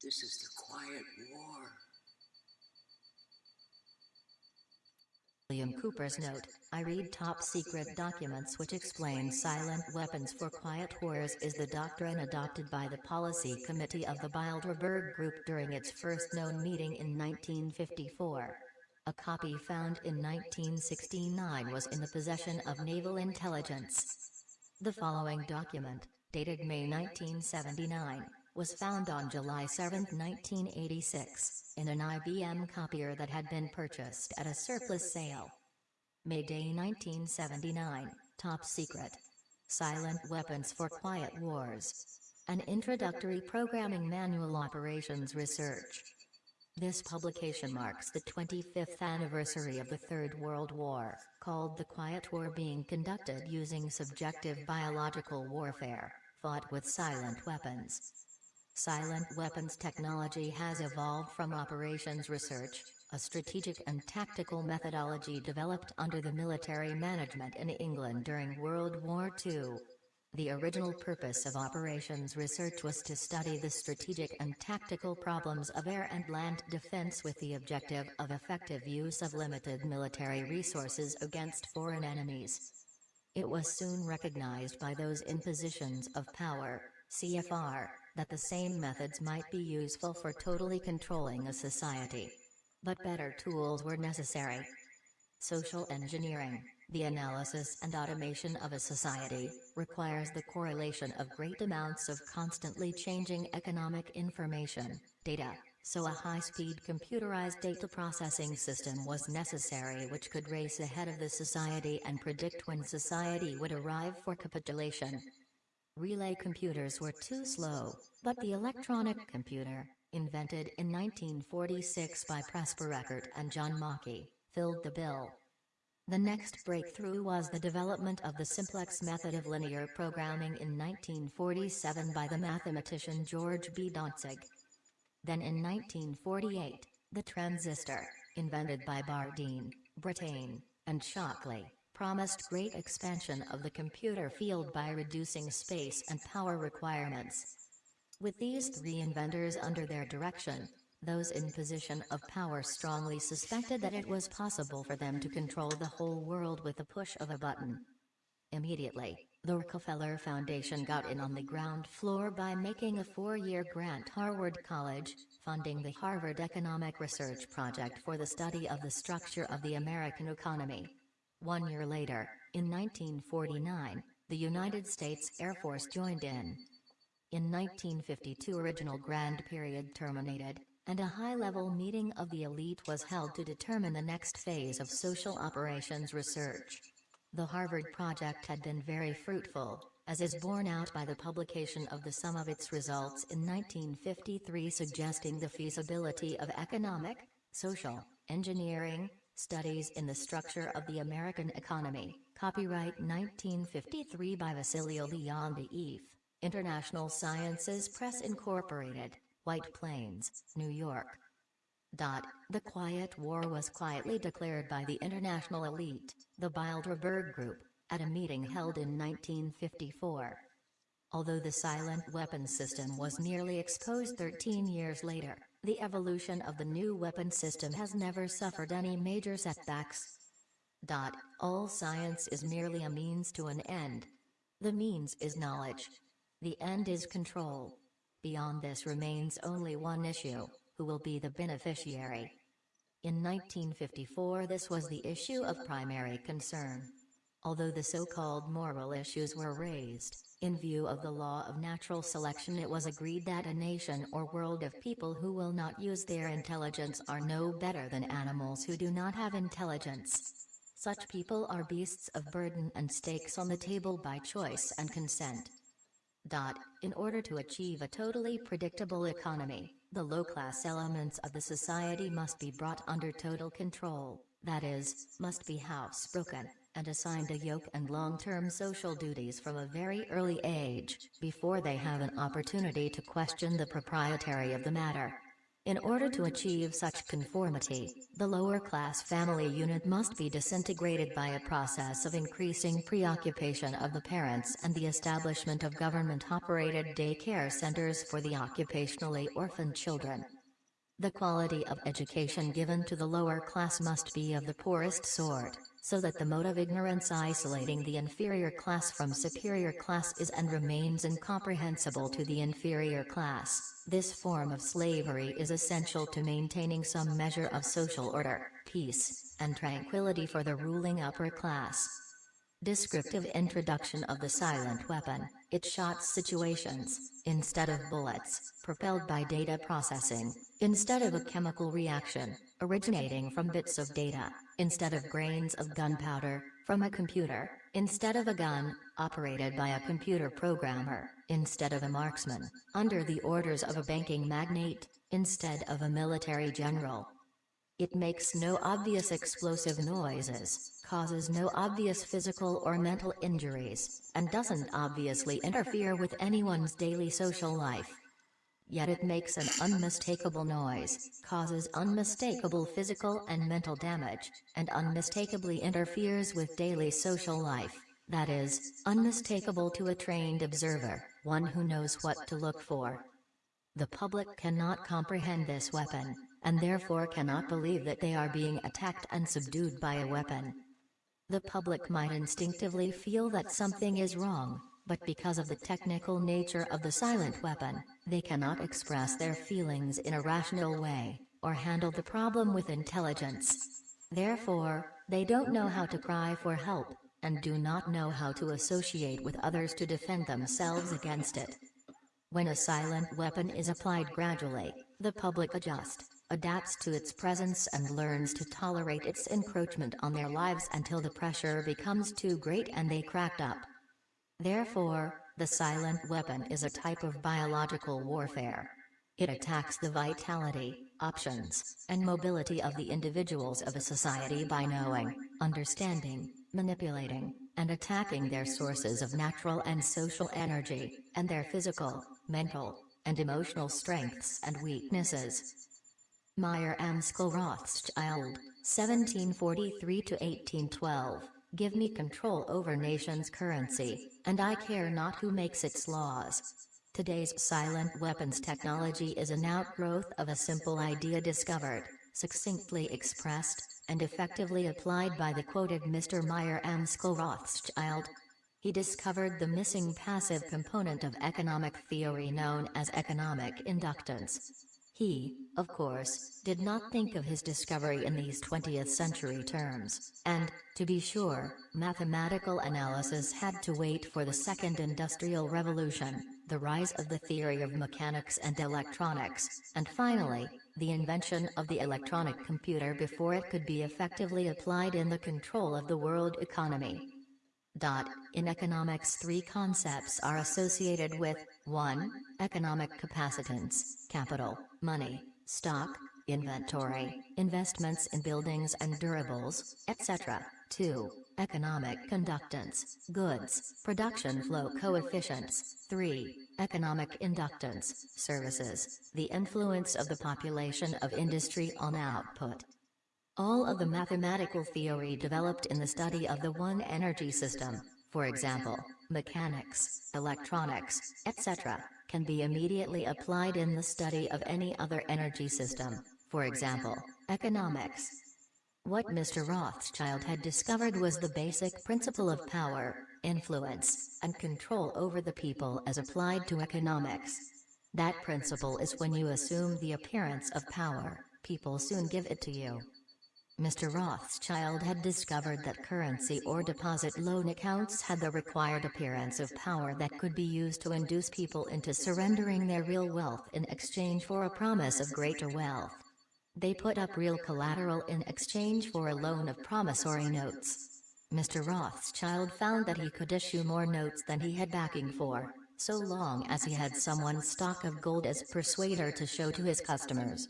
This is the quiet war. William Cooper's note, I read top secret documents which explain silent weapons for quiet wars is the doctrine adopted by the Policy Committee of the Bilderberg Group during its first known meeting in 1954. A copy found in 1969 was in the possession of Naval Intelligence. The following document, dated May 1979, was found on July 7, 1986, in an IBM copier that had been purchased at a surplus sale. May Day 1979, Top Secret. Silent Weapons for Quiet Wars. An Introductory Programming Manual Operations Research. This publication marks the 25th anniversary of the Third World War, called the Quiet War being conducted using subjective biological warfare, fought with silent weapons. Silent weapons technology has evolved from operations research, a strategic and tactical methodology developed under the military management in England during World War II. The original purpose of operations research was to study the strategic and tactical problems of air and land defense with the objective of effective use of limited military resources against foreign enemies. It was soon recognized by those in positions of power, CFR, that the same methods might be useful for totally controlling a society. But better tools were necessary. Social engineering, the analysis and automation of a society, requires the correlation of great amounts of constantly changing economic information, data, so a high-speed computerized data processing system was necessary which could race ahead of the society and predict when society would arrive for capitulation. Relay computers were too slow, but the electronic computer, invented in 1946 by Presper Eckert and John Mauchly, filled the bill. The next breakthrough was the development of the simplex method of linear programming in 1947 by the mathematician George B. Dantzig. Then in 1948, the transistor, invented by Bardeen, Brattain, and Shockley, promised great expansion of the computer field by reducing space and power requirements. With these three inventors under their direction, those in position of power strongly suspected that it was possible for them to control the whole world with the push of a button. Immediately, the Rockefeller Foundation got in on the ground floor by making a four-year grant Harvard College, funding the Harvard Economic Research Project for the study of the structure of the American economy. One year later, in 1949, the United States Air Force joined in. In 1952 original grand period terminated, and a high-level meeting of the elite was held to determine the next phase of social operations research. The Harvard Project had been very fruitful, as is borne out by the publication of the sum of its results in 1953 suggesting the feasibility of economic, social, engineering, Studies in the Structure of the American Economy, copyright 1953 by Wassily Leontief, International Sciences Press Incorporated, White Plains, New York. Dot, the Quiet War was quietly declared by the international elite, the Bilderberg Group, at a meeting held in 1954. Although the silent weapon system was nearly exposed 13 years later, the evolution of the new weapon system has never suffered any major setbacks. Dot, all science is merely a means to an end. The means is knowledge. The end is control. Beyond this remains only one issue, who will be the beneficiary. In 1954 this was the issue of primary concern. Although the so-called moral issues were raised, in view of the law of natural selection it was agreed that a nation or world of people who will not use their intelligence are no better than animals who do not have intelligence. Such people are beasts of burden and stakes on the table by choice and consent. Dot, in order to achieve a totally predictable economy, the low-class elements of the society must be brought under total control, that is, must be housebroken, and assigned a yoke and long-term social duties from a very early age, before they have an opportunity to question the proprietary of the matter. In order to achieve such conformity, the lower class family unit must be disintegrated by a process of increasing preoccupation of the parents and the establishment of government-operated daycare centers for the occupationally orphaned children. The quality of education given to the lower class must be of the poorest sort, so that the mode of ignorance isolating the inferior class from superior class is and remains incomprehensible to the inferior class. This form of slavery is essential to maintaining some measure of social order, peace, and tranquility for the ruling upper class. Descriptive introduction of the silent weapon, it shot situations, instead of bullets, propelled by data processing, instead of a chemical reaction, originating from bits of data, instead of grains of gunpowder, from a computer, instead of a gun, operated by a computer programmer, instead of a marksman, under the orders of a banking magnate, instead of a military general. It makes no obvious explosive noises, causes no obvious physical or mental injuries, and doesn't obviously interfere with anyone's daily social life. Yet it makes an unmistakable noise, causes unmistakable physical and mental damage, and unmistakably interferes with daily social life. That is, unmistakable to a trained observer, one who knows what to look for. The public cannot comprehend this weapon, and therefore cannot believe that they are being attacked and subdued by a weapon. The public might instinctively feel that something is wrong, but because of the technical nature of the silent weapon, they cannot express their feelings in a rational way, or handle the problem with intelligence. Therefore, they don't know how to cry for help, and do not know how to associate with others to defend themselves against it. When a silent weapon is applied gradually, the public adjust, adapts to its presence and learns to tolerate its encroachment on their lives until the pressure becomes too great and they cracked up. Therefore, the silent weapon is a type of biological warfare. It attacks the vitality, options, and mobility of the individuals of a society by knowing, understanding, manipulating, and attacking their sources of natural and social energy, and their physical, mental, and emotional strengths and weaknesses. Mayer Amschel Rothschild, 1743-1812, Give me control over nation's currency, and I care not who makes its laws. Today's silent weapons technology is an outgrowth of a simple idea discovered, succinctly expressed, and effectively applied by the quoted Mr. Mayer Amschel Rothschild. He discovered the missing passive component of economic theory known as economic inductance. He, of course, did not think of his discovery in these 20th century terms, and, to be sure, mathematical analysis had to wait for the Second Industrial Revolution, the rise of the theory of mechanics and electronics, and finally, the invention of the electronic computer before it could be effectively applied in the control of the world economy. In economics three concepts are associated with 1. Economic capacitance, capital, money, stock, inventory, investments in buildings and durables, etc. 2. Economic conductance, goods, production flow coefficients. 3. Economic inductance, services, the influence of the population of industry on output. All of the mathematical theory developed in the study of the one energy system, for example, mechanics, electronics, etc., can be immediately applied in the study of any other energy system, for example, economics. What Mr. Rothschild had discovered was the basic principle of power, influence, and control over the people as applied to economics. That principle is when you assume the appearance of power, people soon give it to you. Mr. Rothschild had discovered that currency or deposit loan accounts had the required appearance of power that could be used to induce people into surrendering their real wealth in exchange for a promise of greater wealth. They put up real collateral in exchange for a loan of promissory notes. Mr. Rothschild found that he could issue more notes than he had backing for, so long as he had someone's stock of gold as persuader to show to his customers.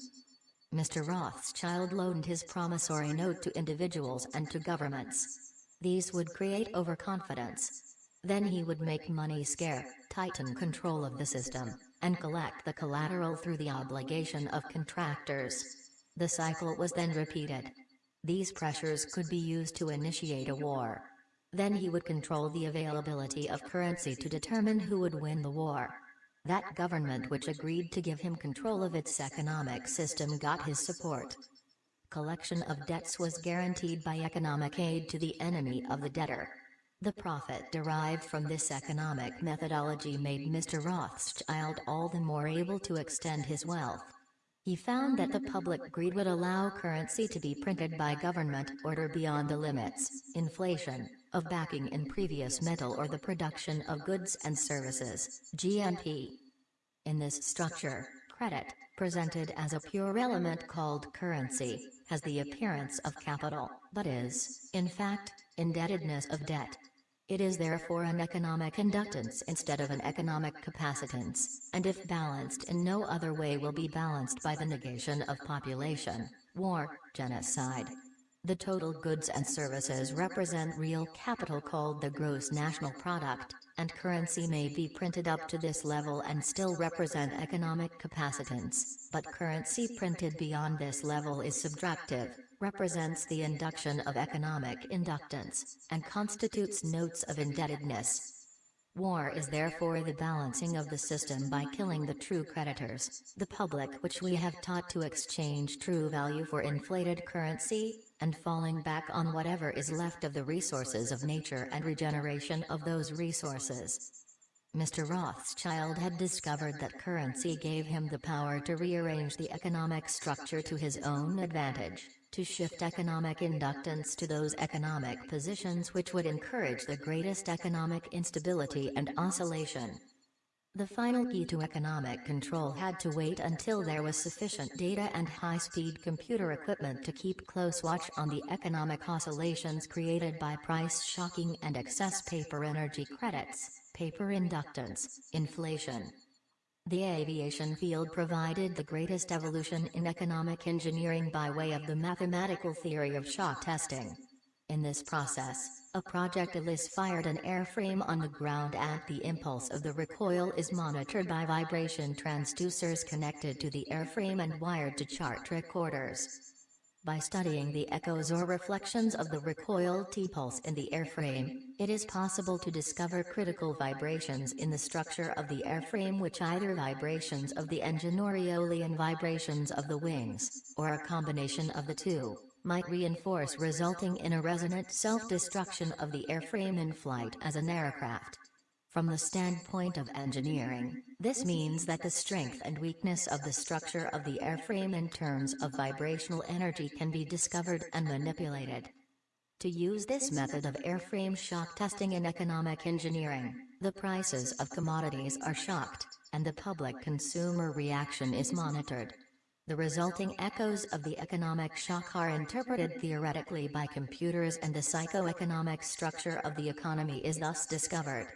Mr. Rothschild loaned his promissory note to individuals and to governments. These would create overconfidence. Then he would make money scare, tighten control of the system, and collect the collateral through the obligation of contractors. The cycle was then repeated. These pressures could be used to initiate a war. Then he would control the availability of currency to determine who would win the war. That government which agreed to give him control of its economic system got his support. Collection of debts was guaranteed by economic aid to the enemy of the debtor. The profit derived from this economic methodology made Mr. Rothschild all the more able to extend his wealth. He found that the public greed would allow currency to be printed by government order beyond the limits, inflation, of backing in previous metal or the production of goods and services, GNP. In this structure, credit, presented as a pure element called currency, has the appearance of capital, but is, in fact, indebtedness of debt. It is therefore an economic inductance instead of an economic capacitance, and if balanced in no other way will be balanced by the negation of population, war, genocide. The total goods and services represent real capital called the gross national product, and currency may be printed up to this level and still represent economic capacitance, but currency printed beyond this level is subtractive, represents the induction of economic inductance, and constitutes notes of indebtedness. War is therefore the balancing of the system by killing the true creditors, the public which we have taught to exchange true value for inflated currency, and falling back on whatever is left of the resources of nature and regeneration of those resources. Mr. Rothschild had discovered that currency gave him the power to rearrange the economic structure to his own advantage to shift economic inductance to those economic positions which would encourage the greatest economic instability and oscillation. The final key to economic control had to wait until there was sufficient data and high-speed computer equipment to keep close watch on the economic oscillations created by price shocking and excess paper energy credits, paper inductance, inflation, the aviation field provided the greatest evolution in economic engineering by way of the mathematical theory of shock testing. In this process, a projectilist fired an airframe on the ground and the impulse of the recoil is monitored by vibration transducers connected to the airframe and wired to chart recorders. By studying the echoes or reflections of the recoil T-pulse in the airframe, it is possible to discover critical vibrations in the structure of the airframe which either vibrations of the engine or aeolian vibrations of the wings, or a combination of the two, might reinforce resulting in a resonant self-destruction of the airframe in flight as an aircraft. From the standpoint of engineering, this means that the strength and weakness of the structure of the airframe in terms of vibrational energy can be discovered and manipulated. To use this method of airframe shock testing in economic engineering, the prices of commodities are shocked, and the public consumer reaction is monitored. The resulting echoes of the economic shock are interpreted theoretically by computers and the psychoeconomic structure of the economy is thus discovered.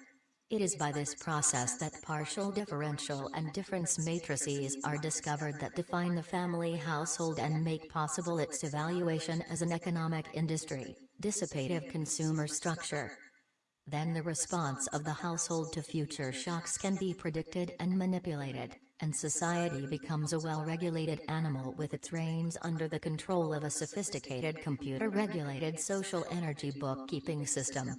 It is by this process that partial differential and difference matrices are discovered that define the family household and make possible its evaluation as an economic industry, dissipative consumer structure. Then the response of the household to future shocks can be predicted and manipulated, and society becomes a well-regulated animal with its reins under the control of a sophisticated computer-regulated social energy bookkeeping system.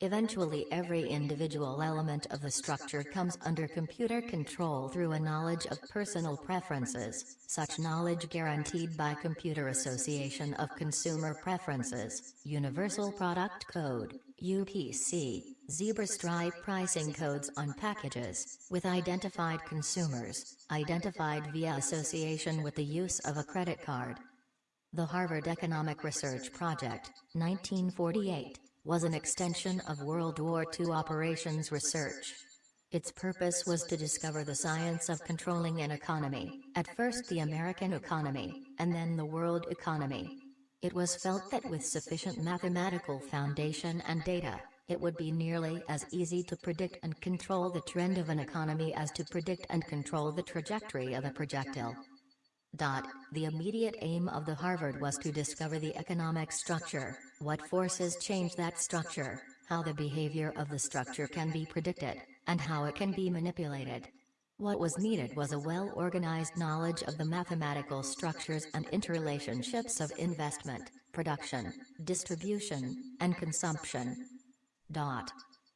Eventually every individual element of the structure comes under computer control through a knowledge of personal preferences, such knowledge guaranteed by Computer Association of Consumer Preferences, Universal Product Code, UPC, zebra stripe pricing codes on packages, with identified consumers, identified via association with the use of a credit card. The Harvard Economic Research Project, 1948 was an extension of World War II operations research. Its purpose was to discover the science of controlling an economy, at first the American economy, and then the world economy. It was felt that with sufficient mathematical foundation and data, it would be nearly as easy to predict and control the trend of an economy as to predict and control the trajectory of a projectile. Dot. The immediate aim of the Harvard was to discover the economic structure, what forces change that structure, how the behavior of the structure can be predicted, and how it can be manipulated. What was needed was a well-organized knowledge of the mathematical structures and interrelationships of investment, production, distribution, and consumption. Dot.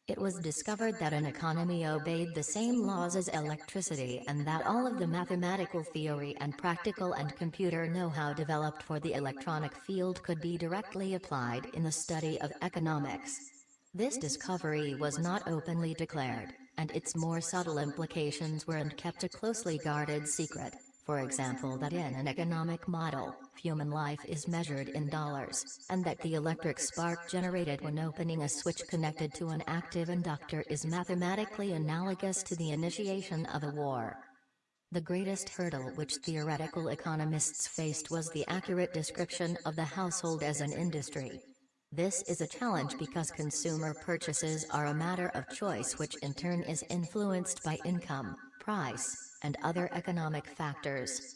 It was discovered that an economy obeyed the same laws as electricity and that all of the mathematical theory and practical and computer know-how developed for the electronic field could be directly applied in the study of economics. This discovery was not openly declared, and its more subtle implications were and kept a closely guarded secret for example that in an economic model, human life is measured in dollars, and that the electric spark generated when opening a switch connected to an active inductor is mathematically analogous to the initiation of a war. The greatest hurdle which theoretical economists faced was the accurate description of the household as an industry. This is a challenge because consumer purchases are a matter of choice which in turn is influenced by income, price, and other economic factors.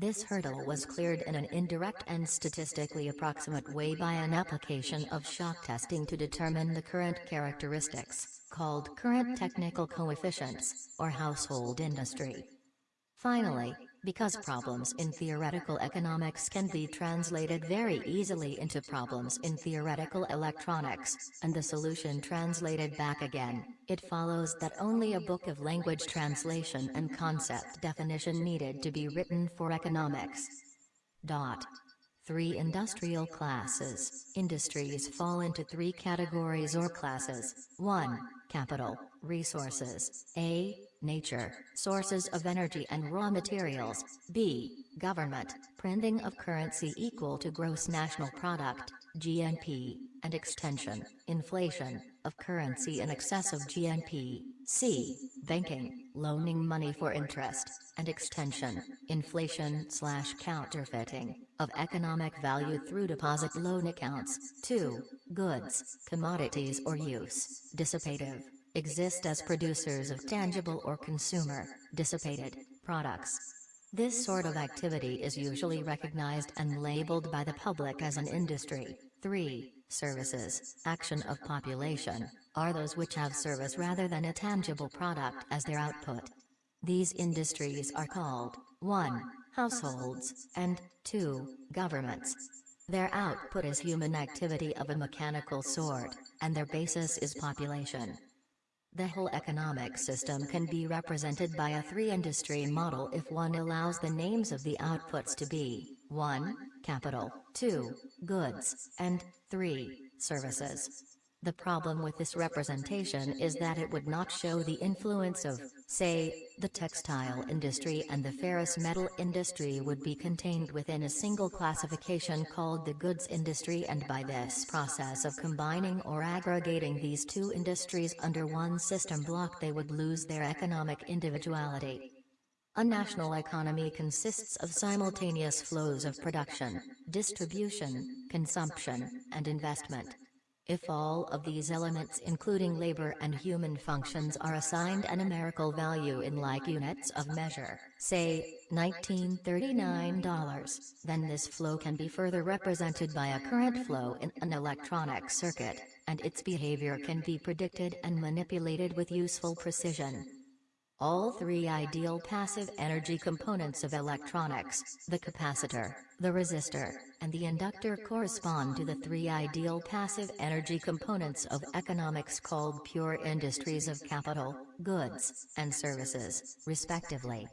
This hurdle was cleared in an indirect and statistically approximate way by an application of shock testing to determine the current characteristics, called current technical coefficients, or household industry. Finally, because problems in theoretical economics can be translated very easily into problems in theoretical electronics, and the solution translated back again, it follows that only a book of language translation and concept definition needed to be written for economics. Dot. 3 Industrial classes. Industries fall into three categories or classes. 1. Capital, resources. A nature, sources of energy and raw materials, b. government, printing of currency equal to gross national product, GNP, and extension, inflation, of currency in excess of GNP, c. banking, loaning money for interest, and extension, inflation slash counterfeiting, of economic value through deposit loan accounts, 2. goods, commodities or use, dissipative, exist as producers of tangible or consumer, dissipated, products. This sort of activity is usually recognized and labeled by the public as an industry. 3. Services, action of population, are those which have service rather than a tangible product as their output. These industries are called 1. Households, and 2. Governments. Their output is human activity of a mechanical sort, and their basis is population. The whole economic system can be represented by a three-industry model if one allows the names of the outputs to be 1. Capital, 2. Goods, and 3. Services. The problem with this representation is that it would not show the influence of, say, the textile industry and the ferrous metal industry would be contained within a single classification called the goods industry and by this process of combining or aggregating these two industries under one system block they would lose their economic individuality. A national economy consists of simultaneous flows of production, distribution, consumption, and investment. If all of these elements including labor and human functions are assigned a numerical value in like units of measure, say, $1939, then this flow can be further represented by a current flow in an electronic circuit, and its behavior can be predicted and manipulated with useful precision. All three ideal passive energy components of electronics, the capacitor, the resistor, and the inductor correspond to the three ideal passive energy components of economics called pure industries of capital, goods, and services, respectively.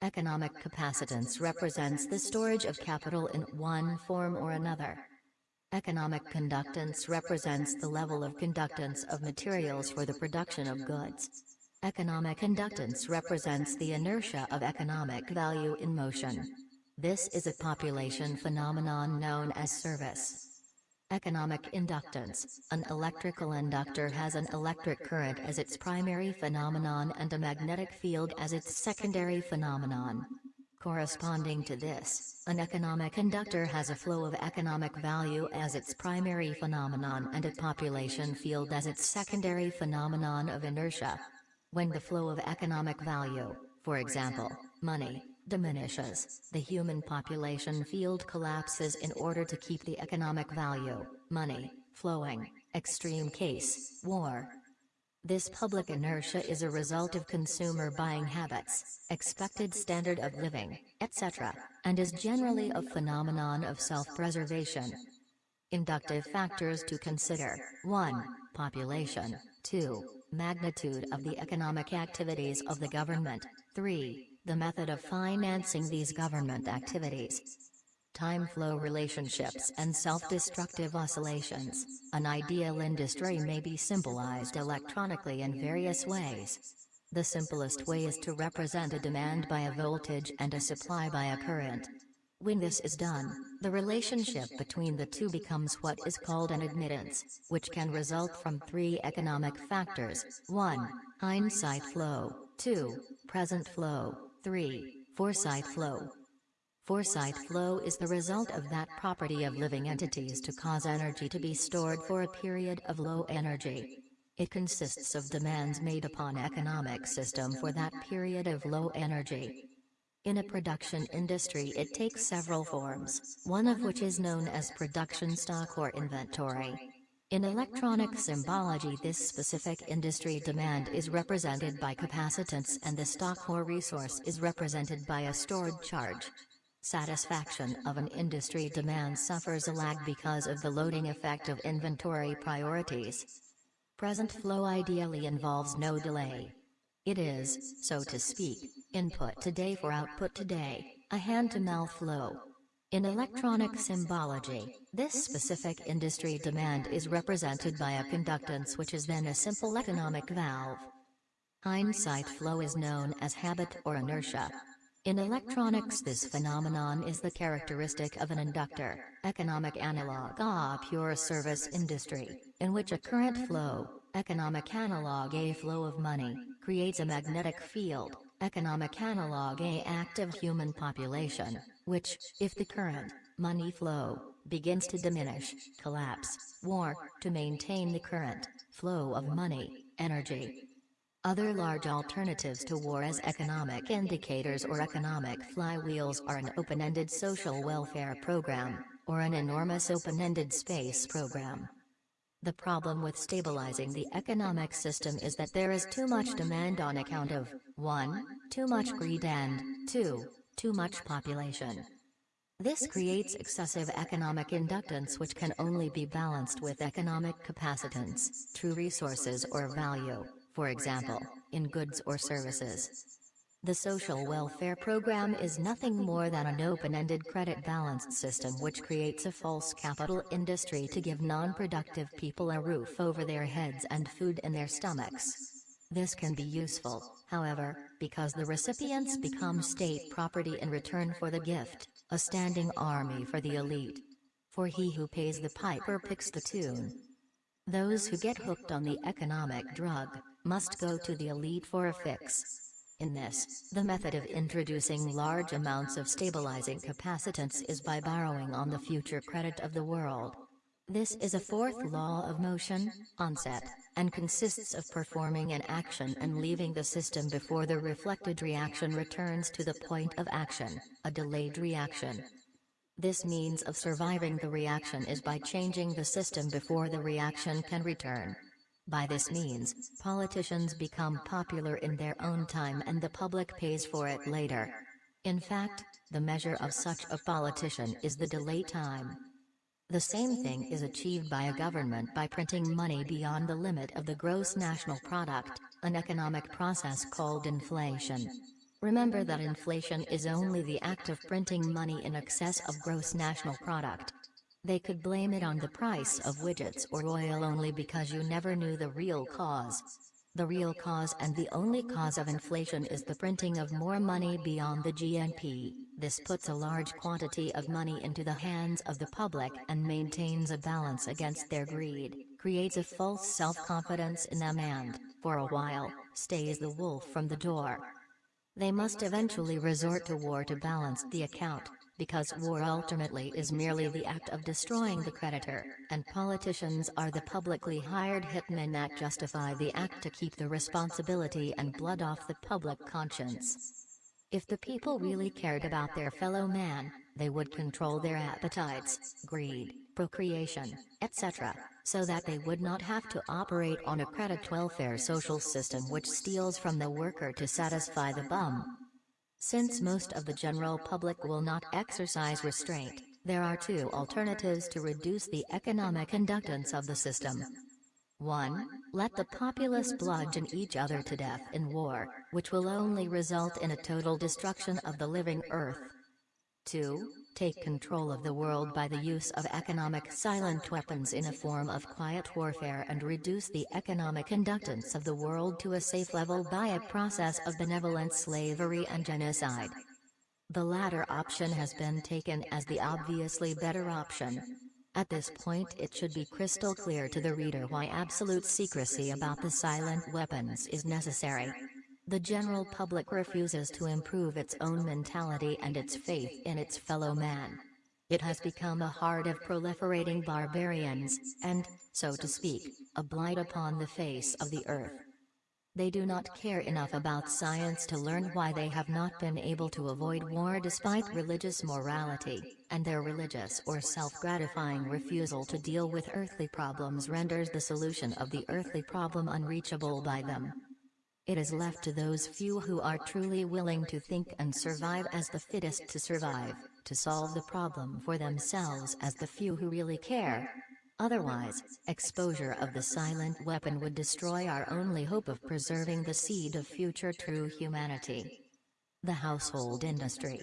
Economic capacitance represents the storage of capital in one form or another. Economic conductance represents the level of conductance of materials for the production of goods. Economic inductance represents the inertia of economic value in motion. This is a population phenomenon known as service. Economic inductance An electrical inductor has an electric current as its primary phenomenon and a magnetic field as its secondary phenomenon. Corresponding to this, an economic inductor has a flow of economic value as its primary phenomenon and a population field as its secondary phenomenon of inertia. When the flow of economic value, for example, money, diminishes, the human population field collapses in order to keep the economic value, money, flowing, extreme case, war. This public inertia is a result of consumer buying habits, expected standard of living, etc., and is generally a phenomenon of self-preservation. Inductive factors to consider 1. Population 2. Magnitude of the economic activities of the government 3. The method of financing these government activities time flow relationships and self-destructive oscillations. An ideal industry may be symbolized electronically in various ways. The simplest way is to represent a demand by a voltage and a supply by a current. When this is done, the relationship between the two becomes what is called an admittance, which can result from three economic factors, 1. Hindsight flow, 2. Present flow, 3. Foresight flow. Foresight flow is the result of that property of living entities to cause energy to be stored for a period of low energy. It consists of demands made upon economic system for that period of low energy. In a production industry it takes several forms, one of which is known as production stock or inventory. In electronic symbology this specific industry demand is represented by capacitance and the stock or resource is represented by a stored charge. Satisfaction of an industry demand suffers a lag because of the loading effect of inventory priorities. Present flow ideally involves no delay. It is, so to speak, input today for output today, a hand-to-mouth flow. In electronic symbology, this specific industry demand is represented by a conductance which is then a simple economic valve. Hindsight flow is known as habit or inertia. In electronics this phenomenon is the characteristic of an inductor, economic analog A pure service industry, in which a current flow, economic analog A flow of money, creates a magnetic field, economic analog A active human population, which, if the current, money flow, begins to diminish, collapse, war, to maintain the current, flow of money, energy, other large alternatives to war as economic indicators or economic flywheels are an open-ended social welfare program, or an enormous open-ended space program. The problem with stabilizing the economic system is that there is too much demand on account of 1. Too much greed and 2. Too much population. This creates excessive economic inductance which can only be balanced with economic capacitance, true resources or value for example, in goods or services. The social welfare program is nothing more than an open-ended credit balance system which creates a false capital industry to give non-productive people a roof over their heads and food in their stomachs. This can be useful, however, because the recipients become state property in return for the gift, a standing army for the elite. For he who pays the piper picks the tune. Those who get hooked on the economic drug, must go to the elite for a fix. In this, the method of introducing large amounts of stabilizing capacitance is by borrowing on the future credit of the world. This is a fourth law of motion, onset, and consists of performing an action and leaving the system before the reflected reaction returns to the point of action, a delayed reaction. This means of surviving the reaction is by changing the system before the reaction can return. By this means, politicians become popular in their own time and the public pays for it later. In fact, the measure of such a politician is the delay time. The same thing is achieved by a government by printing money beyond the limit of the gross national product, an economic process called inflation. Remember that inflation is only the act of printing money in excess of gross national product. They could blame it on the price of widgets or oil only because you never knew the real cause. The real cause and the only cause of inflation is the printing of more money beyond the GNP. This puts a large quantity of money into the hands of the public and maintains a balance against their greed, creates a false self-confidence in them and, for a while, stays the wolf from the door. They must eventually resort to war to balance the account because war ultimately is merely the act of destroying the creditor, and politicians are the publicly hired hitmen that justify the act to keep the responsibility and blood off the public conscience. If the people really cared about their fellow man, they would control their appetites, greed, procreation, etc., so that they would not have to operate on a credit welfare social system which steals from the worker to satisfy the bum. Since most of the general public will not exercise restraint, there are two alternatives to reduce the economic inductance of the system. 1. Let the populace bludgeon each other to death in war, which will only result in a total destruction of the living earth. 2. Take control of the world by the use of economic silent weapons in a form of quiet warfare and reduce the economic inductance of the world to a safe level by a process of benevolent slavery and genocide. The latter option has been taken as the obviously better option. At this point it should be crystal clear to the reader why absolute secrecy about the silent weapons is necessary. The general public refuses to improve its own mentality and its faith in its fellow man. It has become a horde of proliferating barbarians, and, so to speak, a blight upon the face of the earth. They do not care enough about science to learn why they have not been able to avoid war despite religious morality, and their religious or self-gratifying refusal to deal with earthly problems renders the solution of the earthly problem unreachable by them. It is left to those few who are truly willing to think and survive as the fittest to survive, to solve the problem for themselves as the few who really care, Otherwise, exposure of the silent weapon would destroy our only hope of preserving the seed of future true humanity. The household industry.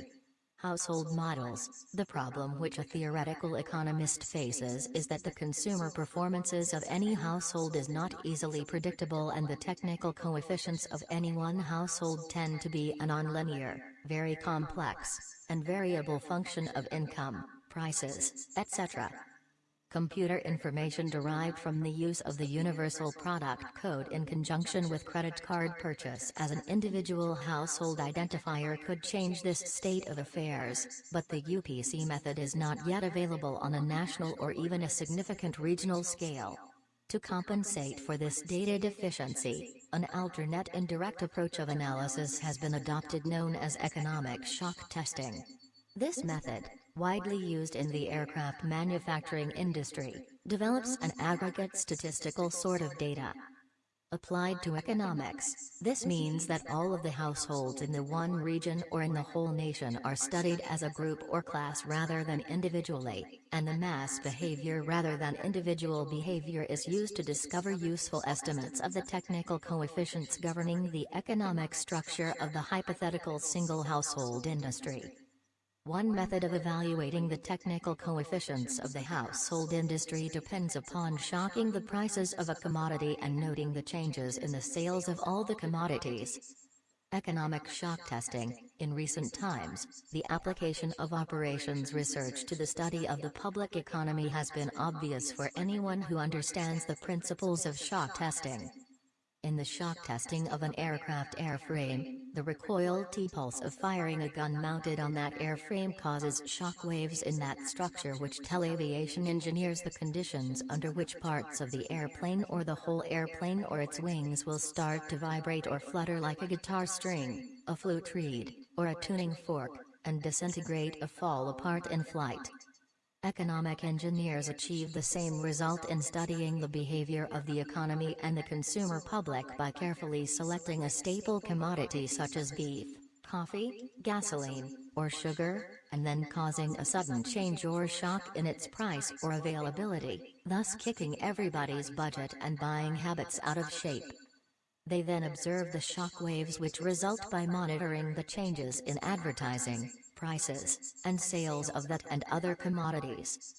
Household models. The problem which a theoretical economist faces is that the consumer performances of any household is not easily predictable and the technical coefficients of any one household tend to be a nonlinear, very complex, and variable function of income, prices, etc. Computer information derived from the use of the Universal Product Code in conjunction with credit card purchase as an individual household identifier could change this state of affairs, but the UPC method is not yet available on a national or even a significant regional scale. To compensate for this data deficiency, an alternate indirect approach of analysis has been adopted known as economic shock testing. This method, widely used in the aircraft manufacturing industry, develops an aggregate statistical sort of data. Applied to economics, this means that all of the households in the one region or in the whole nation are studied as a group or class rather than individually, and the mass behavior rather than individual behavior is used to discover useful estimates of the technical coefficients governing the economic structure of the hypothetical single household industry. One method of evaluating the technical coefficients of the household industry depends upon shocking the prices of a commodity and noting the changes in the sales of all the commodities. Economic shock testing. In recent times, the application of operations research to the study of the public economy has been obvious for anyone who understands the principles of shock testing. In the shock testing of an aircraft airframe, the recoil T-pulse of firing a gun mounted on that airframe causes shock waves in that structure which tell aviation engineers the conditions under which parts of the airplane or the whole airplane or its wings will start to vibrate or flutter like a guitar string, a flute reed, or a tuning fork, and disintegrate or fall apart in flight. Economic engineers achieve the same result in studying the behavior of the economy and the consumer public by carefully selecting a staple commodity such as beef, coffee, gasoline, or sugar, and then causing a sudden change or shock in its price or availability, thus kicking everybody's budget and buying habits out of shape. They then observe the shock waves which result by monitoring the changes in advertising, prices, and sales of that and other commodities.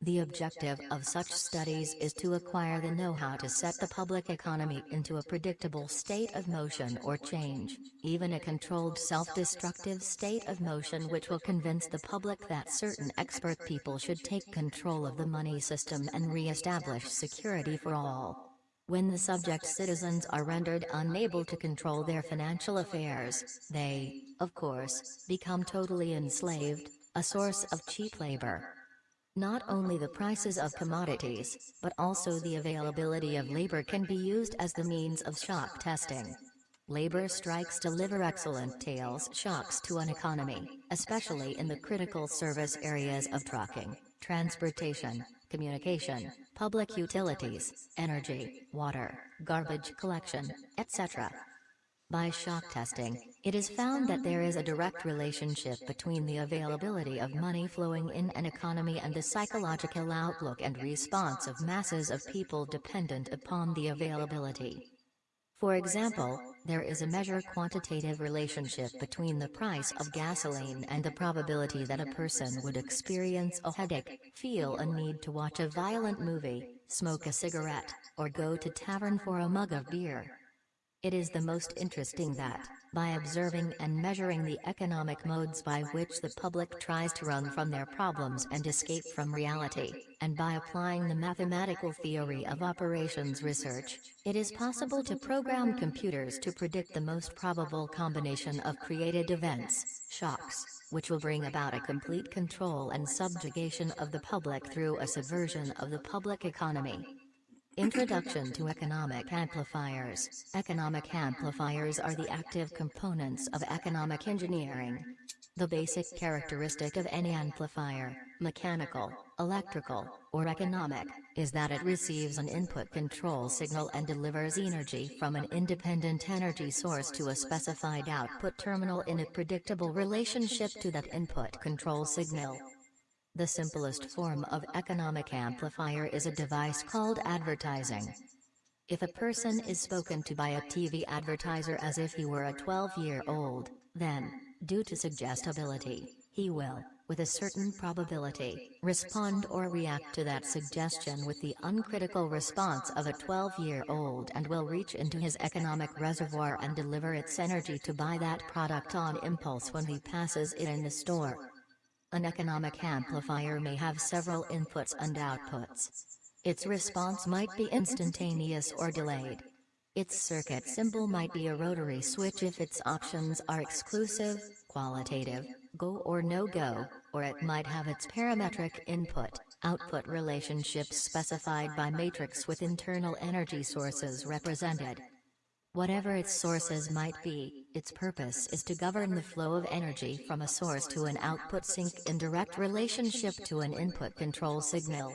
The objective of such studies is to acquire the know-how to set the public economy into a predictable state of motion or change, even a controlled self-destructive state of motion which will convince the public that certain expert people should take control of the money system and re-establish security for all. When the subject citizens are rendered unable to control their financial affairs, they, of course, become totally enslaved, a source of cheap labor. Not only the prices of commodities, but also the availability of labor can be used as the means of shock testing. Labor strikes deliver excellent tails shocks to an economy, especially in the critical service areas of trucking, transportation, communication, public utilities, energy, water, garbage collection, etc. By shock testing, it is found that there is a direct relationship between the availability of money flowing in an economy and the psychological outlook and response of masses of people dependent upon the availability. For example, there is a measure quantitative relationship between the price of gasoline and the probability that a person would experience a headache, feel a need to watch a violent movie, smoke a cigarette, or go to tavern for a mug of beer. It is the most interesting that, by observing and measuring the economic modes by which the public tries to run from their problems and escape from reality, and by applying the mathematical theory of operations research, it is possible to program computers to predict the most probable combination of created events, shocks, which will bring about a complete control and subjugation of the public through a subversion of the public economy. Introduction to Economic Amplifiers Economic amplifiers are the active components of economic engineering. The basic characteristic of any amplifier, mechanical, electrical, or economic, is that it receives an input control signal and delivers energy from an independent energy source to a specified output terminal in a predictable relationship to that input control signal. The simplest form of economic amplifier is a device called advertising. If a person is spoken to by a TV advertiser as if he were a 12-year-old, then, due to suggestibility, he will, with a certain probability, respond or react to that suggestion with the uncritical response of a 12-year-old and will reach into his economic reservoir and deliver its energy to buy that product on impulse when he passes it in the store. An economic amplifier may have several inputs and outputs. Its response might be instantaneous or delayed. Its circuit symbol might be a rotary switch if its options are exclusive, qualitative, go or no-go, or it might have its parametric input-output relationships specified by matrix with internal energy sources represented. Whatever its sources might be, its purpose is to govern the flow of energy from a source to an output sink in direct relationship to an input control signal.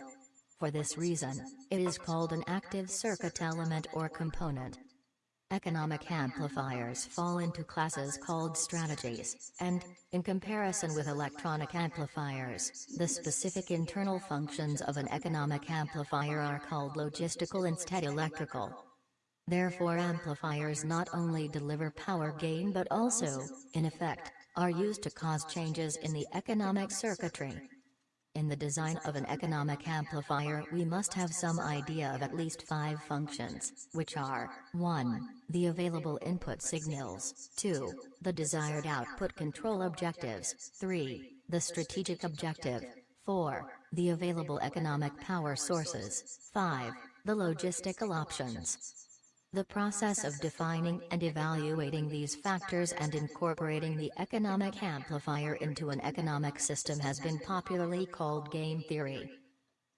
For this reason, it is called an active circuit element or component. Economic amplifiers fall into classes called strategies, and, in comparison with electronic amplifiers, the specific internal functions of an economic amplifier are called logistical instead electrical. Therefore amplifiers not only deliver power gain but also, in effect, are used to cause changes in the economic circuitry. In the design of an economic amplifier we must have some idea of at least five functions, which are, 1. The available input signals, 2. The desired output control objectives, 3. The strategic objective, 4. The available economic power sources, 5. The logistical options, the process of defining and evaluating these factors and incorporating the economic amplifier into an economic system has been popularly called game theory.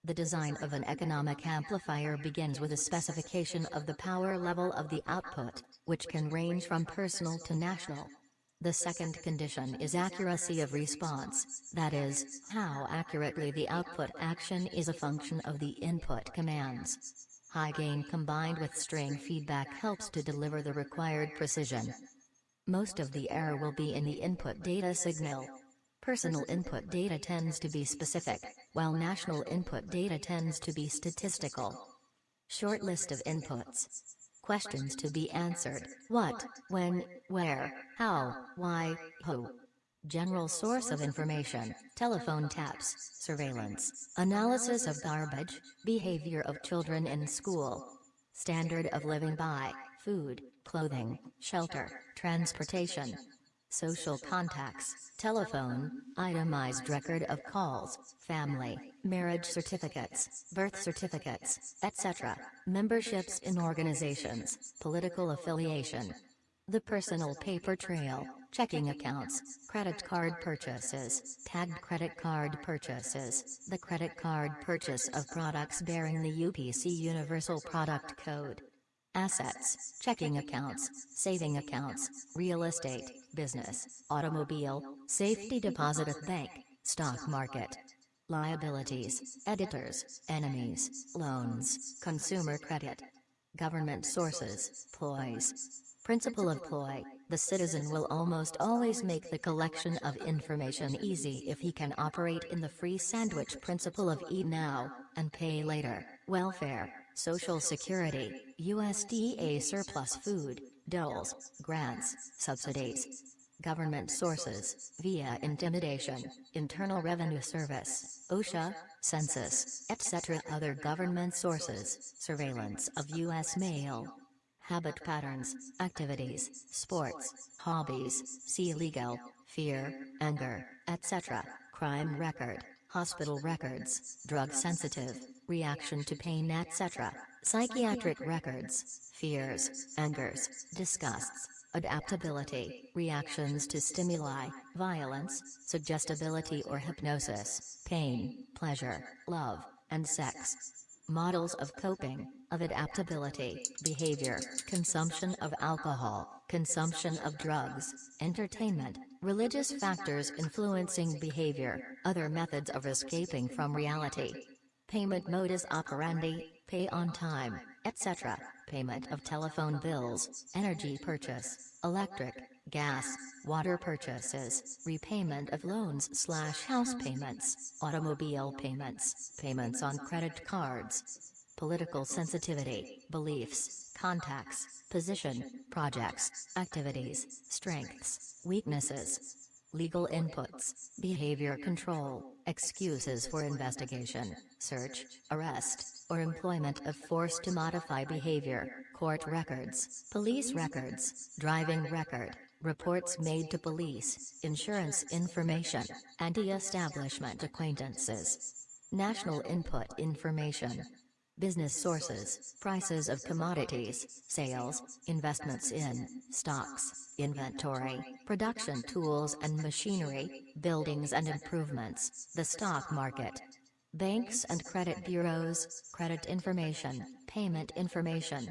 The design of an economic amplifier begins with a specification of the power level of the output, which can range from personal to national. The second condition is accuracy of response, that is, how accurately the output action is a function of the input commands. High gain combined with string feedback helps to deliver the required precision. Most of the error will be in the input data signal. Personal input data tends to be specific, while national input data tends to be statistical. Short list of inputs. Questions to be answered. What, when, where, how, why, who. General source of information, telephone taps, surveillance, analysis of garbage, behavior of children in school, standard of living by, food, clothing, shelter, transportation, social contacts, telephone, itemized record of calls, family, marriage certificates, birth certificates, etc., memberships in organizations, political affiliation, the personal paper trail, checking accounts, credit card purchases, tagged credit card purchases, the credit card purchase of products bearing the UPC Universal Product Code. Assets, checking accounts, saving accounts, real estate, business, automobile, safety deposit of bank, stock market. liabilities, editors, enemies, loans, consumer credit, government sources, ploys. Principle of ploy, the citizen will almost always make the collection of information easy if he can operate in the free sandwich principle of eat now, and pay later, welfare, social security, USDA surplus food, doles, grants, subsidies, government sources, via intimidation, Internal Revenue Service, OSHA, Census, etc. Other government sources, surveillance of U.S. mail, habit patterns, activities, sports, hobbies, see legal, fear, anger, etc., crime record, hospital records, drug sensitive, reaction to pain etc., psychiatric records, fears, angers, disgusts, adaptability, reactions to stimuli, violence, suggestibility or hypnosis, pain, pleasure, love, and sex. Models of coping, of adaptability, behavior, consumption of alcohol, consumption of drugs, entertainment, religious factors influencing behavior, other methods of escaping from reality. Payment modus operandi, pay on time, etc., payment of telephone bills, energy purchase, electric, gas, water purchases, repayment of loans slash house payments, automobile payments, payments on credit cards, political sensitivity, beliefs, contacts, position, projects, activities, strengths, weaknesses, legal inputs, behavior control, excuses for investigation, search, arrest, or employment of force to modify behavior, court records, police records, driving record, reports made to police, insurance information, anti-establishment acquaintances, national input information, business sources, prices of commodities, sales, investments in, stocks, inventory, production tools and machinery, buildings and improvements, the stock market, banks and credit bureaus, credit information, payment information,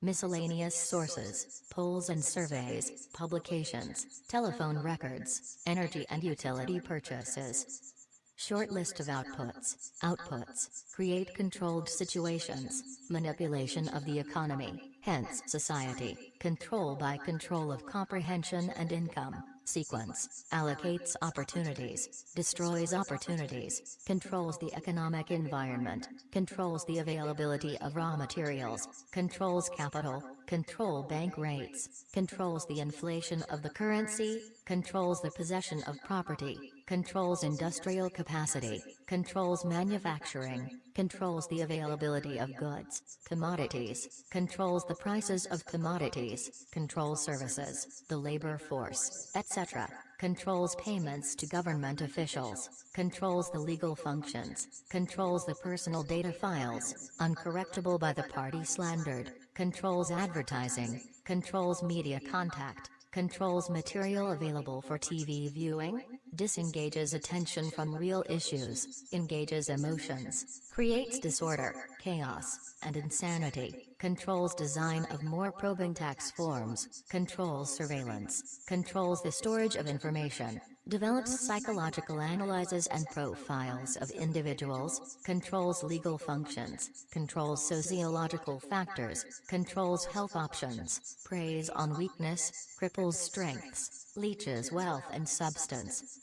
miscellaneous sources, polls and surveys, publications, telephone records, energy and utility purchases, Short list of outputs. Outputs. Create controlled situations. Manipulation of the economy, hence society. Control by control of comprehension and income. Sequence. Allocates opportunities. Destroys opportunities. Controls the economic environment. Controls the availability of raw materials. Controls capital. Control bank rates. Controls the inflation of the currency. Controls the possession of property controls industrial capacity, controls manufacturing, controls the availability of goods, commodities, controls the prices of commodities, controls services, the labor force, etc., controls payments to government officials, controls the legal functions, controls the personal data files, uncorrectable by the party slandered, controls advertising, controls media contact, controls material available for TV viewing, disengages attention from real issues, engages emotions, creates disorder, chaos, and insanity, controls design of more probing tax forms, controls surveillance, controls the storage of information, develops psychological analyses and profiles of individuals, controls legal functions, controls sociological factors, controls health options, preys on weakness, cripples strengths, leeches wealth and substance.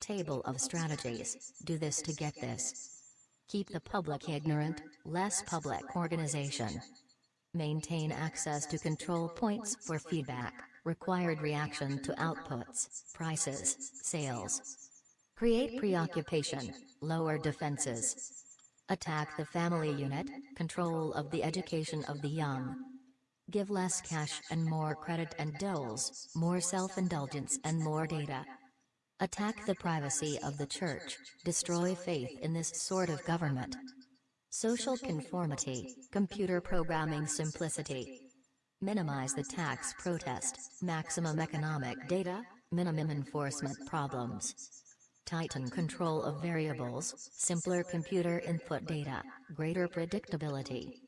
Table of strategies, do this to get this. Keep the public ignorant, less public organization. Maintain access to control points for feedback, required reaction to outputs, prices, sales. Create preoccupation, lower defenses. Attack the family unit, control of the education of the young. Give less cash and more credit and doles, more self-indulgence and more data. Attack the privacy of the church, destroy faith in this sort of government. Social conformity, computer programming simplicity, Minimize the tax protest, maximum economic data, minimum enforcement problems. Tighten control of variables, simpler computer input data, greater predictability.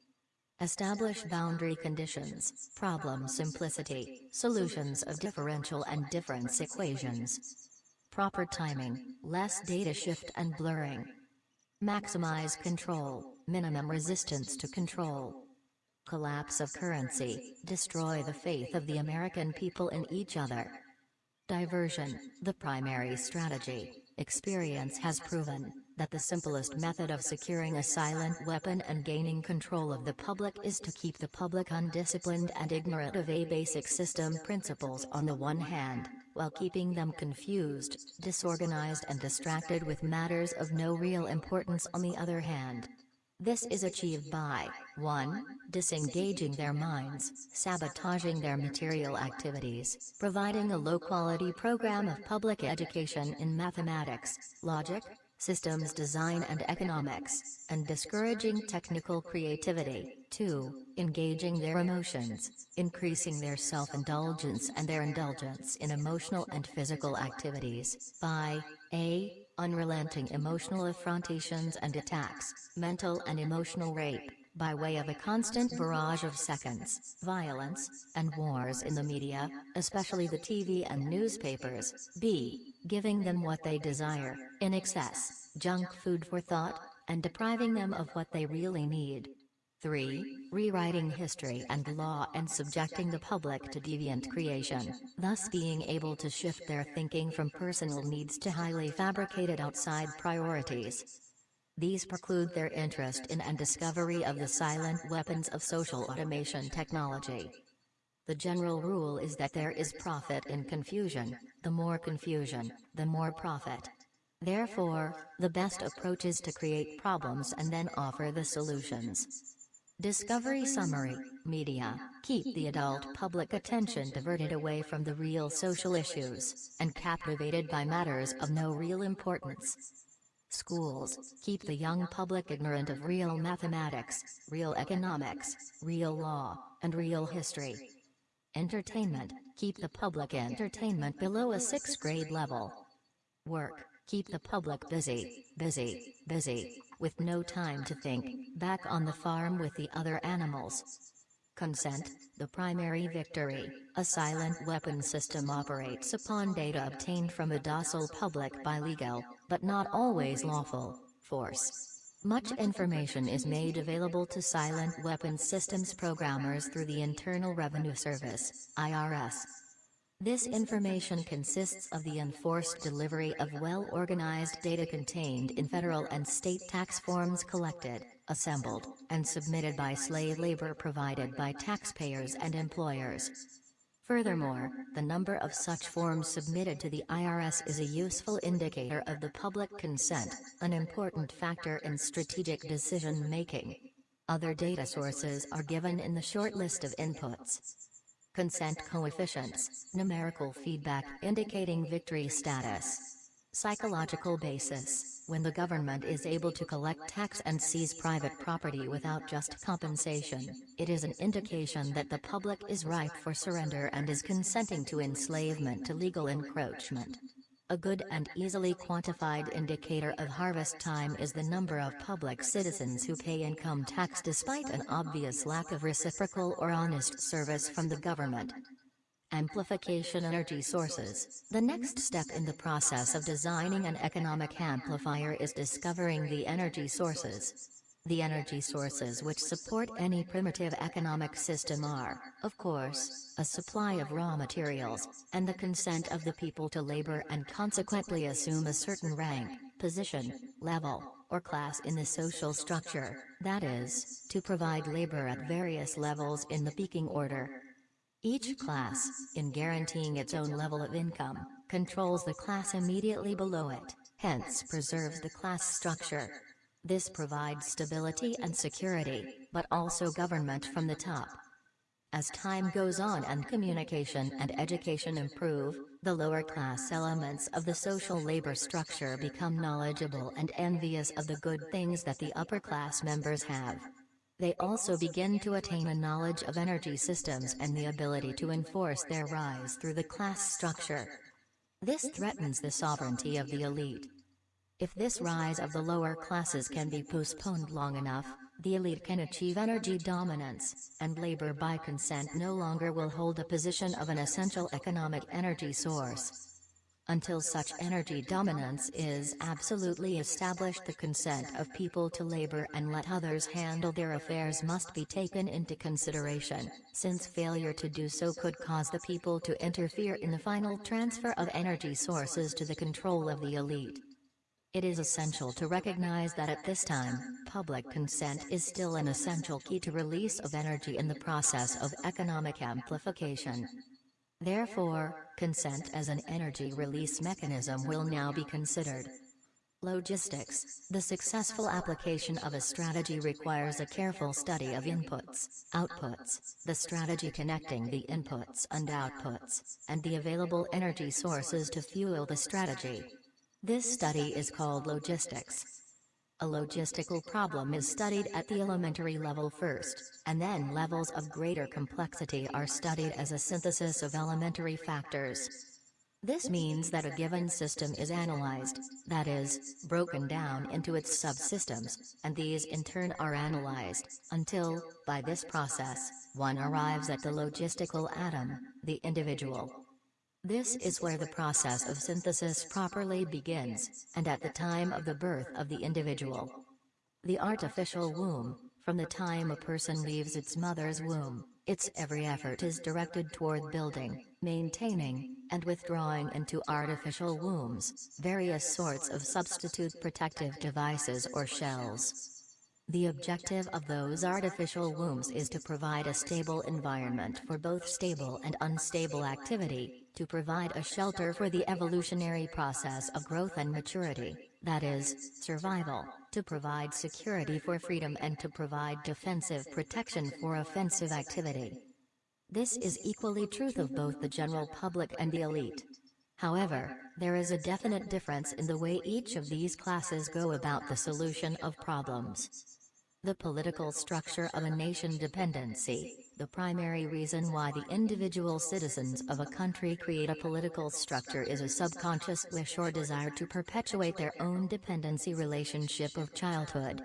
Establish boundary conditions, problem simplicity, solutions of differential and difference equations. Proper timing, less data shift and blurring. Maximize control, minimum resistance to control. Collapse of currency, destroy the faith of the American people in each other. Diversion, the primary strategy. Experience has proven that the simplest method of securing a silent weapon and gaining control of the public is to keep the public undisciplined and ignorant of a basic system principles on the one hand, while keeping them confused, disorganized and distracted with matters of no real importance on the other hand. This is achieved by 1. Disengaging their minds, sabotaging their material activities, providing a low-quality program of public education in mathematics, logic, systems design and economics, and discouraging technical creativity. 2. Engaging their emotions, increasing their self-indulgence and their indulgence in emotional and physical activities, by a. Unrelenting emotional affrontations and attacks, mental and emotional rape, by way of a constant barrage of seconds, violence, and wars in the media, especially the TV and newspapers, b. Giving them what they desire, in excess, junk food for thought, and depriving them of what they really need. 3. Rewriting history and law and subjecting the public to deviant creation, thus being able to shift their thinking from personal needs to highly fabricated outside priorities. These preclude their interest in and discovery of the silent weapons of social automation technology. The general rule is that there is profit in confusion, the more confusion, the more profit. Therefore, the best approach is to create problems and then offer the solutions. Discovery Summary Media. Keep the adult public attention diverted away from the real social issues and captivated by matters of no real importance. Schools. Keep the young public ignorant of real mathematics, real economics, real law, and real history. Entertainment. Keep the public entertainment below a sixth grade level. Work keep the public busy, busy, busy with no time to think, back on the farm with the other animals. Consent, the primary victory, a silent weapon system operates upon data obtained from a docile public by legal, but not always lawful, force. Much information is made available to silent weapons systems programmers through the Internal Revenue Service, IRS, this information consists of the enforced delivery of well-organized data contained in federal and state tax forms collected, assembled, and submitted by slave labor provided by taxpayers and employers. Furthermore, the number of such forms submitted to the IRS is a useful indicator of the public consent, an important factor in strategic decision-making. Other data sources are given in the short list of inputs consent coefficients, numerical feedback indicating victory status. Psychological basis, when the government is able to collect tax and seize private property without just compensation, it is an indication that the public is ripe for surrender and is consenting to enslavement to legal encroachment. A good and easily quantified indicator of harvest time is the number of public citizens who pay income tax despite an obvious lack of reciprocal or honest service from the government. Amplification energy sources. The next step in the process of designing an economic amplifier is discovering the energy sources. The energy sources which support any primitive economic system are, of course, a supply of raw materials, and the consent of the people to labor and consequently assume a certain rank, position, level, or class in the social structure, that is, to provide labor at various levels in the peaking order. Each class, in guaranteeing its own level of income, controls the class immediately below it, hence preserves the class structure. This provides stability and security, but also government from the top. As time goes on and communication and education improve, the lower class elements of the social labor structure become knowledgeable and envious of the good things that the upper class members have. They also begin to attain a knowledge of energy systems and the ability to enforce their rise through the class structure. This threatens the sovereignty of the elite. If this rise of the lower classes can be postponed long enough, the elite can achieve energy dominance, and labor by consent no longer will hold a position of an essential economic energy source. Until such energy dominance is absolutely established the consent of people to labor and let others handle their affairs must be taken into consideration, since failure to do so could cause the people to interfere in the final transfer of energy sources to the control of the elite. It is essential to recognize that at this time, public consent is still an essential key to release of energy in the process of economic amplification. Therefore, consent as an energy release mechanism will now be considered. Logistics The successful application of a strategy requires a careful study of inputs, outputs, the strategy connecting the inputs and outputs, and the available energy sources to fuel the strategy. This study is called logistics. A logistical problem is studied at the elementary level first, and then levels of greater complexity are studied as a synthesis of elementary factors. This means that a given system is analyzed, that is, broken down into its subsystems, and these in turn are analyzed, until, by this process, one arrives at the logistical atom, the individual. This is where the process of synthesis properly begins, and at the time of the birth of the individual. The artificial womb, from the time a person leaves its mother's womb, its every effort is directed toward building, maintaining, and withdrawing into artificial wombs, various sorts of substitute protective devices or shells. The objective of those artificial wombs is to provide a stable environment for both stable and unstable activity, to provide a shelter for the evolutionary process of growth and maturity, that is, survival, to provide security for freedom and to provide defensive protection for offensive activity. This is equally truth of both the general public and the elite. However, there is a definite difference in the way each of these classes go about the solution of problems. The political structure of a nation dependency, the primary reason why the individual citizens of a country create a political structure is a subconscious wish or desire to perpetuate their own dependency relationship of childhood.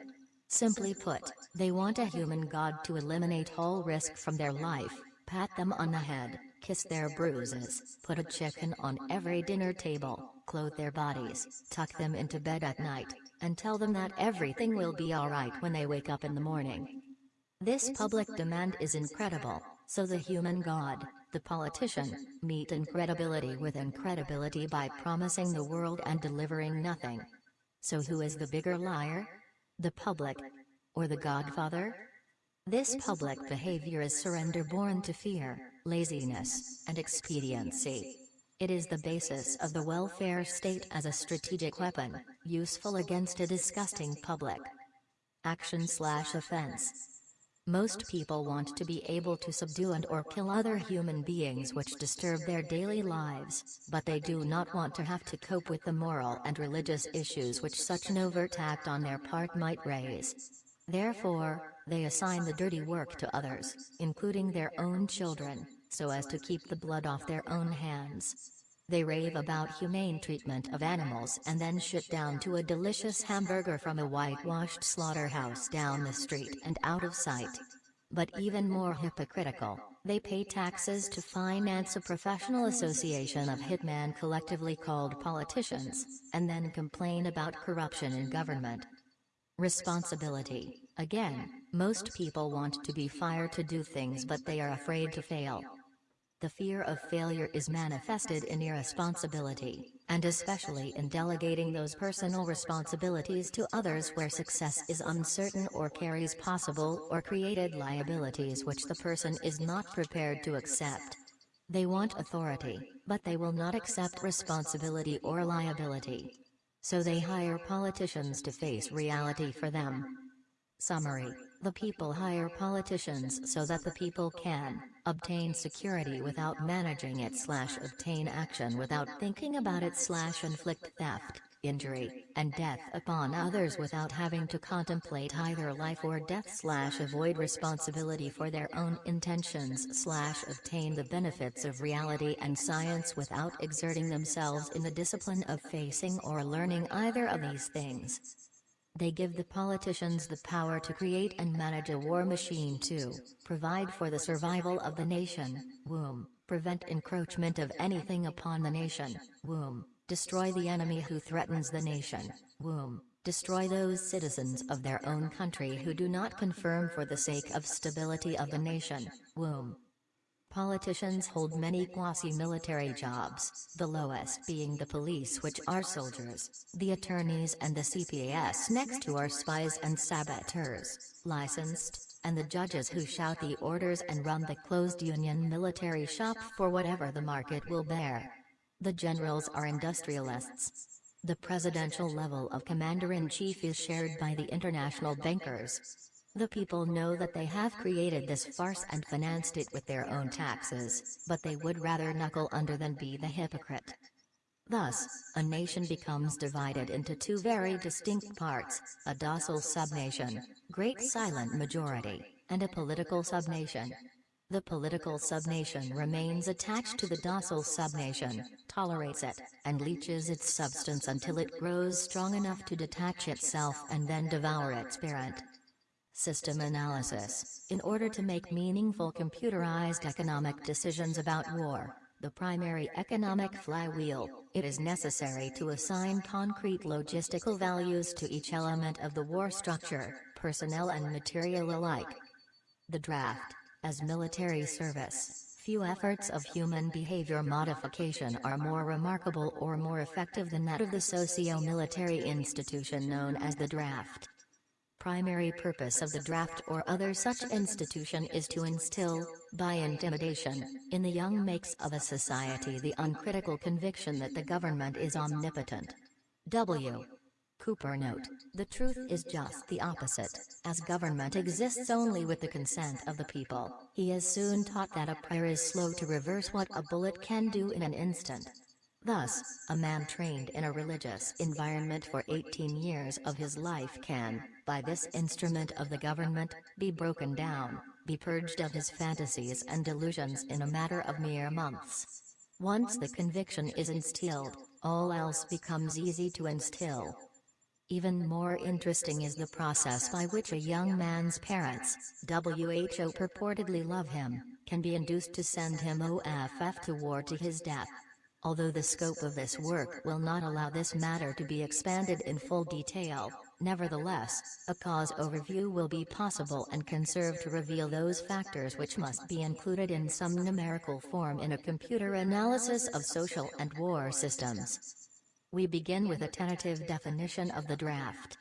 Simply put, they want a human god to eliminate all risk from their life, pat them on the head, kiss their bruises, put a chicken on every dinner table, clothe their bodies, tuck them into bed at night, and tell them that everything will be alright when they wake up in the morning. This public demand is incredible, so the human god, the politician, meet incredibility with incredibility by promising the world and delivering nothing. So who is the bigger liar? The public? Or the godfather? This public behavior is surrender born to fear, laziness, and expediency. It is the basis of the welfare state as a strategic weapon, useful against a disgusting public action slash offense. Most people want to be able to subdue and or kill other human beings which disturb their daily lives, but they do not want to have to cope with the moral and religious issues which such an overt act on their part might raise. Therefore, they assign the dirty work to others, including their own children, so as to keep the blood off their own hands. They rave about humane treatment of animals and then shit down to a delicious hamburger from a whitewashed slaughterhouse down the street and out of sight. But even more hypocritical, they pay taxes to finance a professional association of hitmen collectively called politicians, and then complain about corruption in government. Responsibility. Again, most people want to be fired to do things but they are afraid to fail. The fear of failure is manifested in irresponsibility, and especially in delegating those personal responsibilities to others where success is uncertain or carries possible or created liabilities which the person is not prepared to accept. They want authority, but they will not accept responsibility or liability. So they hire politicians to face reality for them. Summary the people hire politicians so that the people can obtain security without managing it slash obtain action without thinking about it slash inflict theft, injury, and death upon others without having to contemplate either life or death slash avoid responsibility for their own intentions slash obtain the benefits of reality and science without exerting themselves in the discipline of facing or learning either of these things. They give the politicians the power to create and manage a war machine to provide for the survival of the nation, womb, prevent encroachment of anything upon the nation, womb, Destroy the enemy who threatens the nation. Womb. Destroy those citizens of their own country who do not confirm for the sake of stability of the nation. Womb. Politicians hold many quasi-military jobs, the lowest being the police which are soldiers, the attorneys and the CPS next to are spies and saboteurs, licensed, and the judges who shout the orders and run the closed union military shop for whatever the market will bear. The generals are industrialists. The presidential level of commander-in-chief is shared by the international bankers, the people know that they have created this farce and financed it with their own taxes, but they would rather knuckle under than be the hypocrite. Thus, a nation becomes divided into two very distinct parts, a docile subnation, great silent majority, and a political subnation. The political subnation remains attached to the docile subnation, tolerates it, and leeches its substance until it grows strong enough to detach itself and then devour its parent. System analysis. In order to make meaningful computerized economic decisions about war, the primary economic flywheel, it is necessary to assign concrete logistical values to each element of the war structure, personnel and material alike. The draft. As military service, few efforts of human behavior modification are more remarkable or more effective than that of the socio-military institution known as the draft primary purpose of the draft or other such institution is to instill, by intimidation, in the young makes of a society the uncritical conviction that the government is omnipotent. W. Cooper note, the truth is just the opposite, as government exists only with the consent of the people, he is soon taught that a prayer is slow to reverse what a bullet can do in an instant. Thus, a man trained in a religious environment for 18 years of his life can, by this instrument of the government, be broken down, be purged of his fantasies and delusions in a matter of mere months. Once the conviction is instilled, all else becomes easy to instill. Even more interesting is the process by which a young man's parents, WHO purportedly love him, can be induced to send him OFF to war to his death. Although the scope of this work will not allow this matter to be expanded in full detail, nevertheless, a cause overview will be possible and can serve to reveal those factors which must be included in some numerical form in a computer analysis of social and war systems. We begin with a tentative definition of the draft.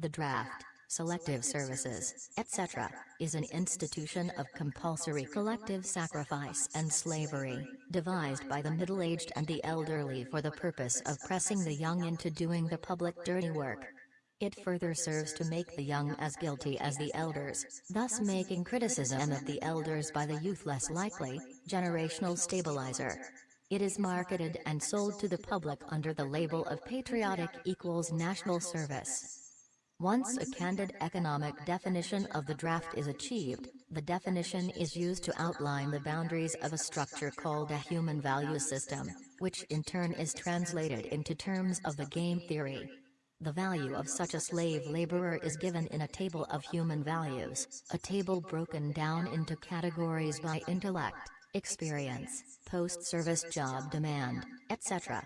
The draft selective services, etc., is an institution of compulsory collective sacrifice and slavery, devised by the middle-aged and the elderly for the purpose of pressing the young into doing the public dirty work. It further serves to make the young as guilty as the elders, thus making criticism of the elders by the youth less likely, generational stabilizer. It is marketed and sold to the public under the label of patriotic equals national service. Once a candid economic definition of the draft is achieved, the definition is used to outline the boundaries of a structure called a human value system, which in turn is translated into terms of the game theory. The value of such a slave laborer is given in a table of human values, a table broken down into categories by intellect, experience, post-service job demand, etc.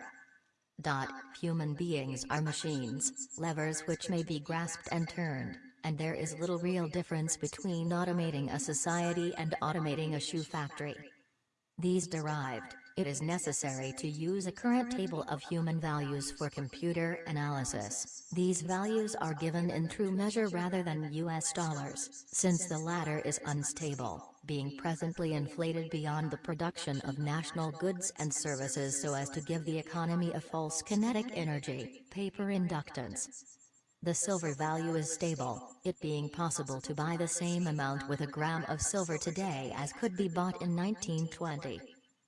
Dot, human beings are machines, levers which may be grasped and turned, and there is little real difference between automating a society and automating a shoe factory. These derived, it is necessary to use a current table of human values for computer analysis. These values are given in true measure rather than US dollars, since the latter is unstable being presently inflated beyond the production of national goods and services so as to give the economy a false kinetic energy, paper inductance. The silver value is stable, it being possible to buy the same amount with a gram of silver today as could be bought in 1920.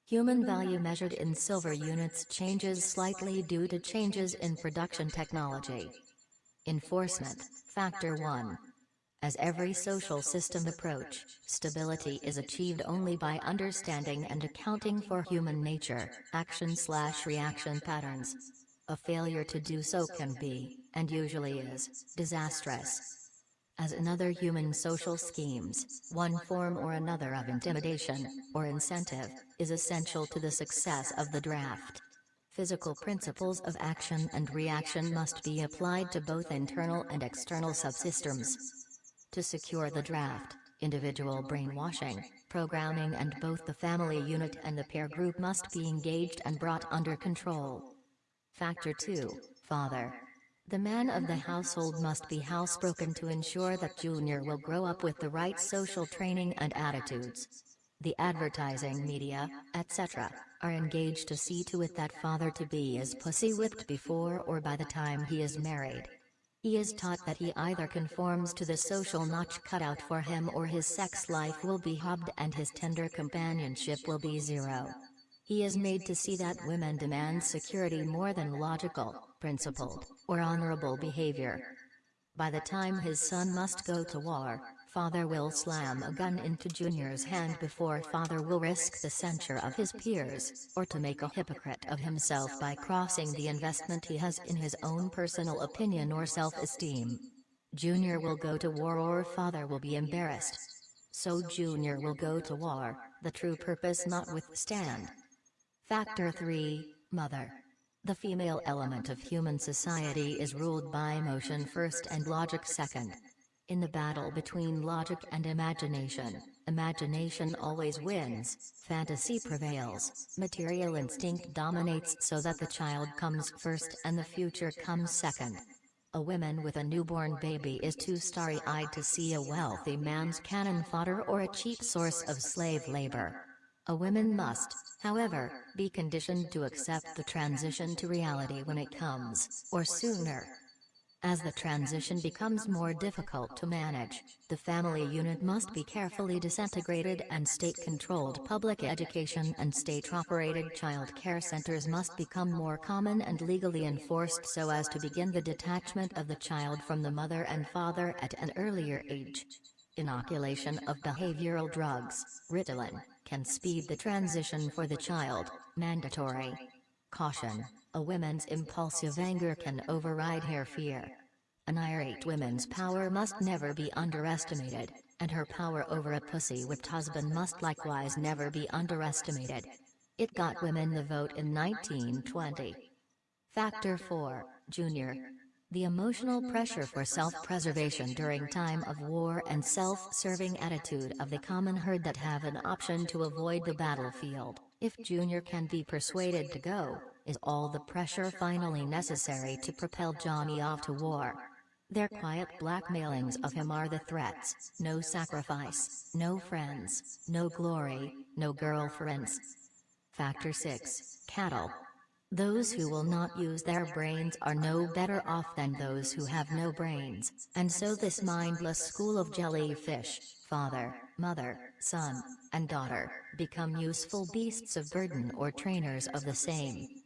Human value measured in silver units changes slightly due to changes in production technology. Enforcement, Factor 1 as every social system approach, stability is achieved only by understanding and accounting for human nature, action-slash-reaction patterns. A failure to do so can be, and usually is, disastrous. As in other human social schemes, one form or another of intimidation, or incentive, is essential to the success of the draft. Physical principles of action and reaction must be applied to both internal and external subsystems. To secure the draft, individual brainwashing, programming and both the family unit and the peer group must be engaged and brought under control. Factor 2, Father. The man of the household must be housebroken to ensure that Junior will grow up with the right social training and attitudes. The advertising media, etc., are engaged to see to it that father to be is pussy whipped before or by the time he is married. He is taught that he either conforms to the social notch cut out for him or his sex life will be hubbed and his tender companionship will be zero. He is made to see that women demand security more than logical, principled, or honorable behavior. By the time his son must go to war, father will slam a gun into Junior's hand before father will risk the censure of his peers, or to make a hypocrite of himself by crossing the investment he has in his own personal opinion or self-esteem. Junior will go to war or father will be embarrassed. So Junior will go to war, the true purpose notwithstand. Factor 3, Mother. The female element of human society is ruled by emotion first and logic second. In the battle between logic and imagination, imagination always wins, fantasy prevails, material instinct dominates so that the child comes first and the future comes second. A woman with a newborn baby is too starry-eyed to see a wealthy man's cannon fodder or a cheap source of slave labor. A woman must, however, be conditioned to accept the transition to reality when it comes, or sooner. As the transition becomes more difficult to manage, the family unit must be carefully disintegrated and state-controlled public education and state-operated child care centers must become more common and legally enforced so as to begin the detachment of the child from the mother and father at an earlier age. Inoculation of behavioral drugs, Ritalin, can speed the transition for the child, mandatory. Caution. A woman's impulsive anger can override her fear. An irate woman's power must never be underestimated, and her power over a pussy-whipped husband must likewise never be underestimated. It got women the vote in 1920. Factor 4, Junior. The emotional pressure for self-preservation during time of war and self-serving attitude of the common herd that have an option to avoid the battlefield, if Junior can be persuaded to go, is all the pressure finally necessary to propel Johnny off to war. Their quiet blackmailings of him are the threats, no sacrifice, no friends, no glory, no girlfriends. Factor 6, Cattle. Those who will not use their brains are no better off than those who have no brains, and so this mindless school of jellyfish, father, mother, son, and daughter, become useful beasts of burden or trainers of the same.